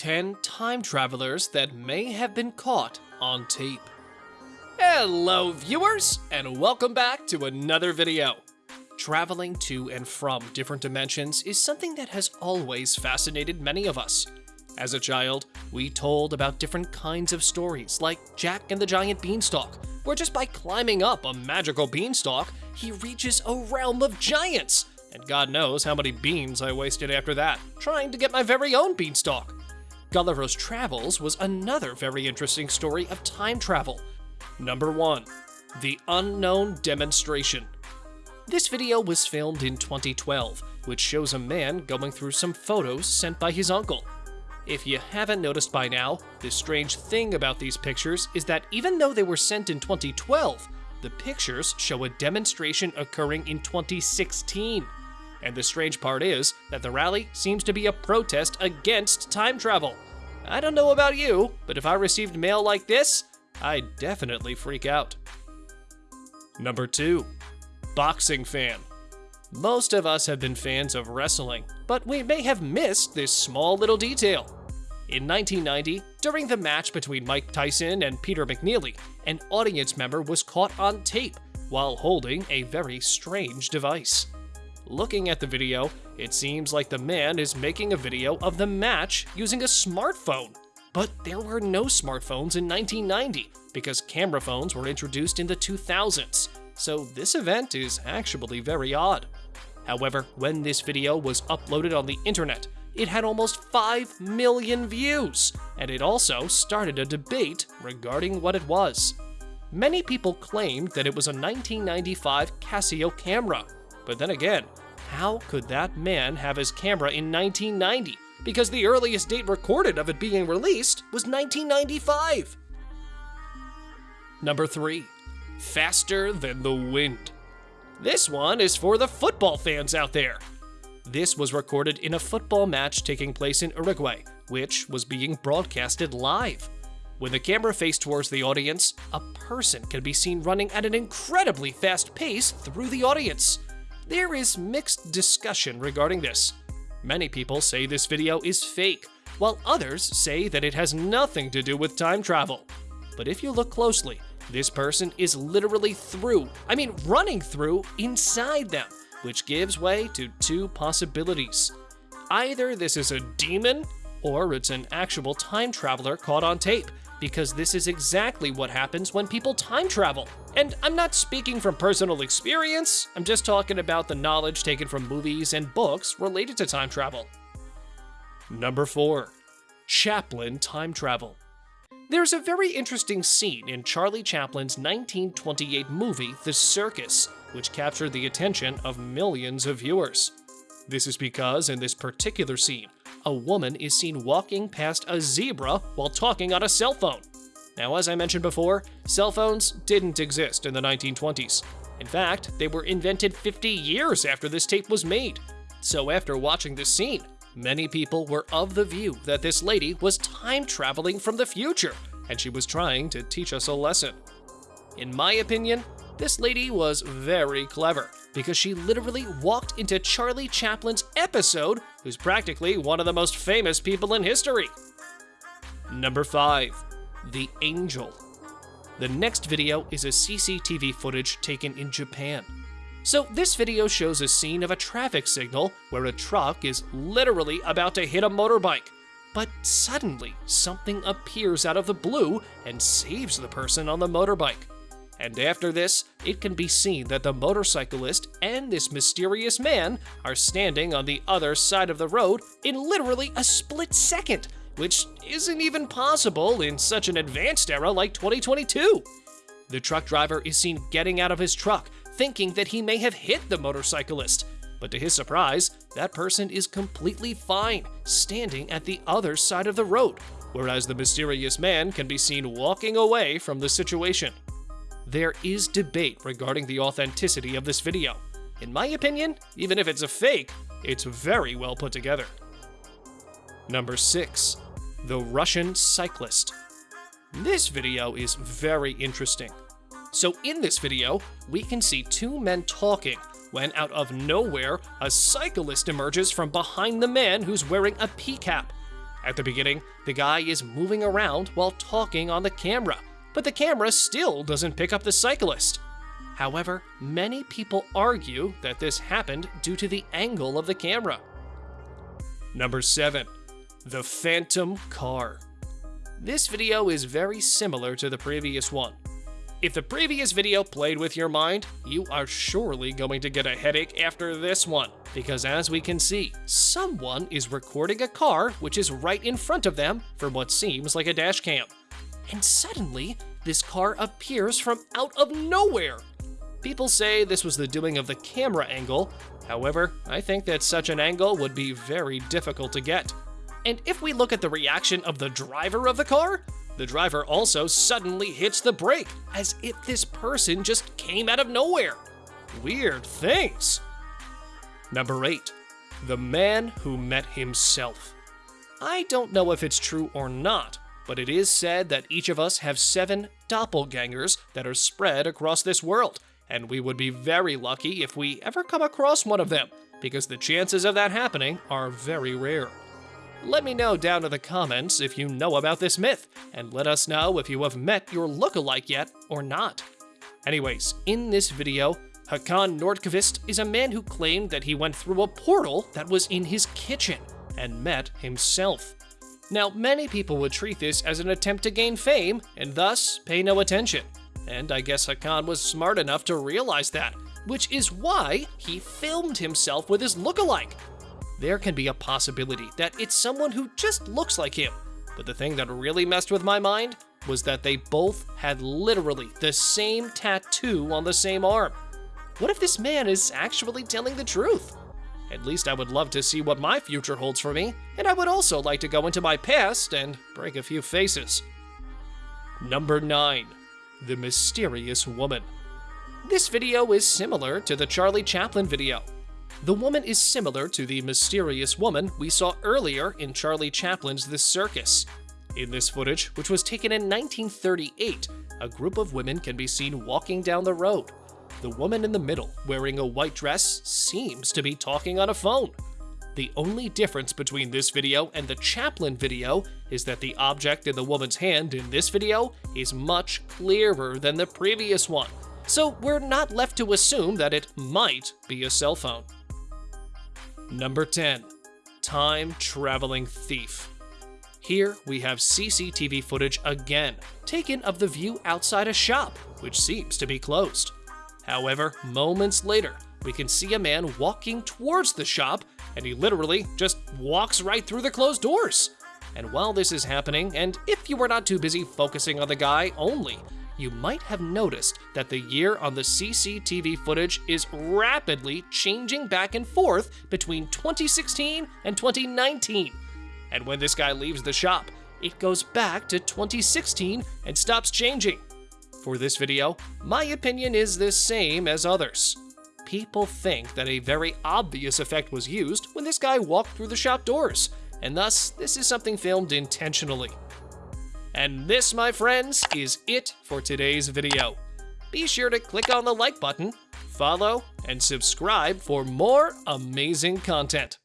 10 time travelers that may have been caught on tape. Hello, viewers, and welcome back to another video. Traveling to and from different dimensions is something that has always fascinated many of us. As a child, we told about different kinds of stories, like Jack and the Giant Beanstalk, where just by climbing up a magical beanstalk, he reaches a realm of giants. And God knows how many beans I wasted after that, trying to get my very own beanstalk. Gulliver's Travels was another very interesting story of time travel. Number 1. The Unknown Demonstration. This video was filmed in 2012, which shows a man going through some photos sent by his uncle. If you haven't noticed by now, the strange thing about these pictures is that even though they were sent in 2012, the pictures show a demonstration occurring in 2016. And the strange part is that the rally seems to be a protest against time travel. I don't know about you, but if I received mail like this, I'd definitely freak out. Number 2. Boxing fan. Most of us have been fans of wrestling, but we may have missed this small little detail. In 1990, during the match between Mike Tyson and Peter McNeeley, an audience member was caught on tape while holding a very strange device. Looking at the video, it seems like the man is making a video of the match using a smartphone. But there were no smartphones in 1990 because camera phones were introduced in the 2000s, so this event is actually very odd. However, when this video was uploaded on the internet, it had almost 5 million views, and it also started a debate regarding what it was. Many people claimed that it was a 1995 Casio camera, but then again, how could that man have his camera in 1990? Because the earliest date recorded of it being released was 1995. Number 3. Faster than the wind. This one is for the football fans out there. This was recorded in a football match taking place in Uruguay, which was being broadcasted live. When the camera faced towards the audience, a person can be seen running at an incredibly fast pace through the audience. There is mixed discussion regarding this. Many people say this video is fake, while others say that it has nothing to do with time travel. But if you look closely, this person is literally through, I mean running through, inside them, which gives way to two possibilities. Either this is a demon, or it's an actual time traveler caught on tape, because this is exactly what happens when people time travel. And I'm not speaking from personal experience, I'm just talking about the knowledge taken from movies and books related to time travel. Number 4. Chaplin Time Travel. There's a very interesting scene in Charlie Chaplin's 1928 movie, The Circus, which captured the attention of millions of viewers. This is because in this particular scene, a woman is seen walking past a zebra while talking on a cell phone. Now, as I mentioned before, cell phones didn't exist in the 1920s. In fact, they were invented 50 years after this tape was made. So after watching this scene, Many people were of the view that this lady was time traveling from the future, and she was trying to teach us a lesson. In my opinion, this lady was very clever, because she literally walked into Charlie Chaplin's episode, who's practically one of the most famous people in history. Number 5. The Angel. The next video is a CCTV footage taken in Japan. So this video shows a scene of a traffic signal where a truck is literally about to hit a motorbike. But suddenly, something appears out of the blue and saves the person on the motorbike. And after this, it can be seen that the motorcyclist and this mysterious man are standing on the other side of the road in literally a split second, which isn't even possible in such an advanced era like 2022. The truck driver is seen getting out of his truck thinking that he may have hit the motorcyclist. But to his surprise, that person is completely fine, standing at the other side of the road, whereas the mysterious man can be seen walking away from the situation. There is debate regarding the authenticity of this video. In my opinion, even if it's a fake, it's very well put together. Number 6. The Russian Cyclist. This video is very interesting. So in this video, we can see two men talking when out of nowhere, a cyclist emerges from behind the man who's wearing a pea cap. At the beginning, the guy is moving around while talking on the camera, but the camera still doesn't pick up the cyclist. However, many people argue that this happened due to the angle of the camera. Number 7. The Phantom Car. This video is very similar to the previous one. If the previous video played with your mind, you are surely going to get a headache after this one, because as we can see, someone is recording a car which is right in front of them for what seems like a dash cam. And suddenly, this car appears from out of nowhere. People say this was the doing of the camera angle, however, I think that such an angle would be very difficult to get. And if we look at the reaction of the driver of the car, the driver also suddenly hits the brake, as if this person just came out of nowhere. Weird things. Number 8. The Man Who Met Himself. I don't know if it's true or not, but it is said that each of us have seven doppelgangers that are spread across this world, and we would be very lucky if we ever come across one of them, because the chances of that happening are very rare. Let me know down in the comments if you know about this myth, and let us know if you have met your look-alike yet or not. Anyways, in this video, Hakan Nordqvist is a man who claimed that he went through a portal that was in his kitchen and met himself. Now, many people would treat this as an attempt to gain fame and thus pay no attention. And I guess Hakan was smart enough to realize that, which is why he filmed himself with his look-alike there can be a possibility that it's someone who just looks like him. But the thing that really messed with my mind was that they both had literally the same tattoo on the same arm. What if this man is actually telling the truth? At least I would love to see what my future holds for me, and I would also like to go into my past and break a few faces. Number 9. The Mysterious Woman. This video is similar to the Charlie Chaplin video, the woman is similar to the mysterious woman we saw earlier in Charlie Chaplin's The Circus. In this footage, which was taken in 1938, a group of women can be seen walking down the road. The woman in the middle, wearing a white dress, seems to be talking on a phone. The only difference between this video and the Chaplin video is that the object in the woman's hand in this video is much clearer than the previous one, so we're not left to assume that it might be a cell phone. Number 10. Time Traveling Thief. Here we have CCTV footage again, taken of the view outside a shop, which seems to be closed. However, moments later, we can see a man walking towards the shop, and he literally just walks right through the closed doors. And while this is happening, and if you were not too busy focusing on the guy only, you might have noticed that the year on the CCTV footage is rapidly changing back and forth between 2016 and 2019. And when this guy leaves the shop, it goes back to 2016 and stops changing. For this video, my opinion is the same as others. People think that a very obvious effect was used when this guy walked through the shop doors, and thus this is something filmed intentionally. And this, my friends, is it for today's video. Be sure to click on the like button, follow, and subscribe for more amazing content.